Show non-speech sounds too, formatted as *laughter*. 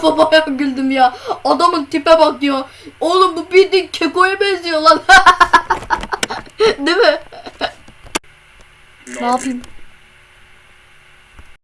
defa bayağı güldüm ya. Adamın tipe bak diyor. Oğlum bu bildiğin kekoya benziyor lan. *laughs* Değil mi? Ne yapayım?